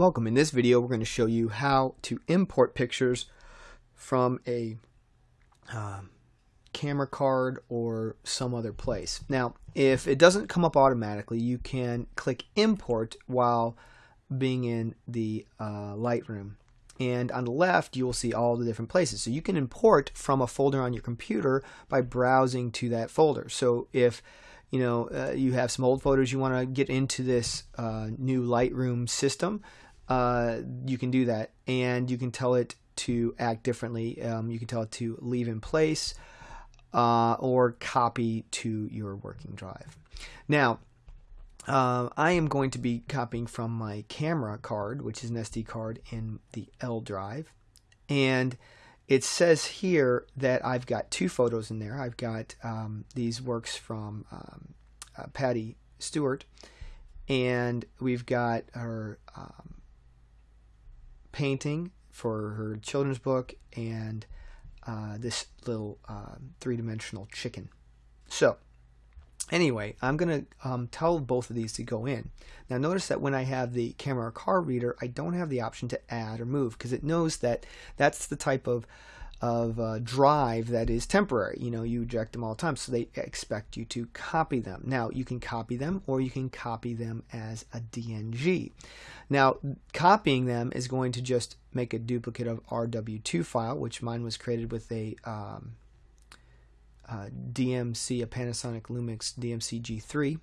Welcome. In this video, we're going to show you how to import pictures from a um, camera card or some other place. Now, if it doesn't come up automatically, you can click import while being in the uh, Lightroom. And on the left, you will see all the different places. So you can import from a folder on your computer by browsing to that folder. So if you know, uh, you have some old photos you want to get into this uh, new Lightroom system, uh, you can do that. And you can tell it to act differently. Um, you can tell it to leave in place uh, or copy to your working drive. Now, uh, I am going to be copying from my camera card, which is an SD card in the L drive. And it says here that I've got two photos in there. I've got um, these works from um, uh, Patty Stewart, and we've got her um, painting for her children's book and uh, this little uh, three-dimensional chicken. So Anyway, I'm going to um, tell both of these to go in. Now notice that when I have the camera or car reader, I don't have the option to add or move because it knows that that's the type of of uh, drive that is temporary. You know, you eject them all the time, so they expect you to copy them. Now, you can copy them or you can copy them as a DNG. Now, copying them is going to just make a duplicate of RW2 file, which mine was created with a um, uh, DMC, a Panasonic Lumix DMC G3,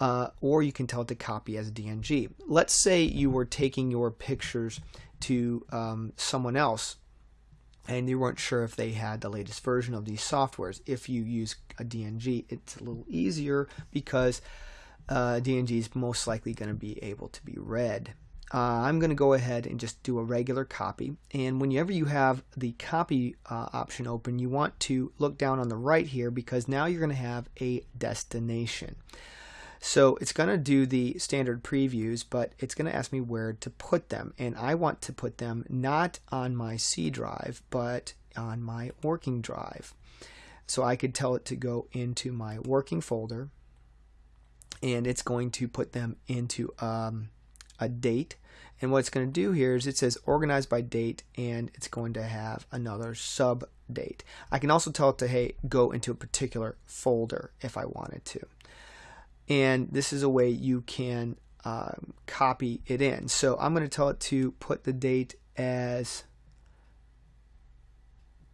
uh, or you can tell it to copy as a DNG. Let's say you were taking your pictures to um, someone else and you weren't sure if they had the latest version of these softwares. If you use a DNG, it's a little easier because uh, DNG is most likely going to be able to be read uh, I'm going to go ahead and just do a regular copy. And whenever you have the copy uh, option open, you want to look down on the right here because now you're going to have a destination. So it's going to do the standard previews, but it's going to ask me where to put them. And I want to put them not on my C drive, but on my working drive. So I could tell it to go into my working folder, and it's going to put them into um, a date. And what it's going to do here is it says organized by date and it's going to have another sub date. I can also tell it to hey go into a particular folder if I wanted to. And this is a way you can um, copy it in. So I'm going to tell it to put the date as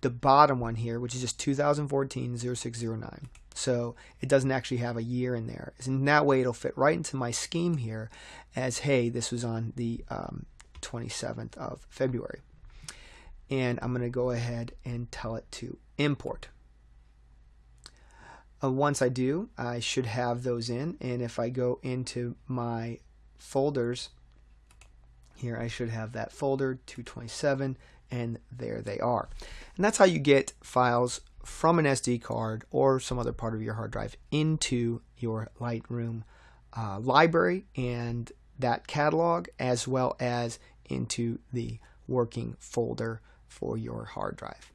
the bottom one here, which is just 2014 0609. So it doesn't actually have a year in there. In that way, it'll fit right into my scheme here as, hey, this was on the um, 27th of February. And I'm going to go ahead and tell it to import. Uh, once I do, I should have those in. And if I go into my folders, here I should have that folder 227 and there they are. And that's how you get files from an SD card or some other part of your hard drive into your Lightroom uh, library and that catalog as well as into the working folder for your hard drive.